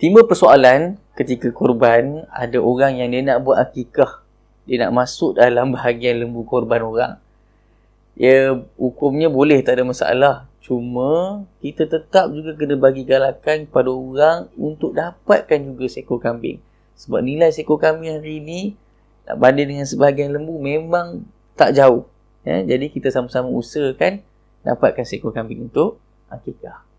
timbul persoalan ketika korban ada orang yang dia nak buat akikah. Dia nak masuk dalam bahagian lembu korban orang. Ya hukumnya boleh tak ada masalah. Cuma kita tetap juga kena bagi galakan kepada orang untuk dapatkan juga seekor kambing. Sebab nilai seekor kambing hari ini nak banding dengan sebahagian lembu memang tak jauh. Ya, jadi kita sama-sama usahakan dapatkan seekor kambing untuk akikah.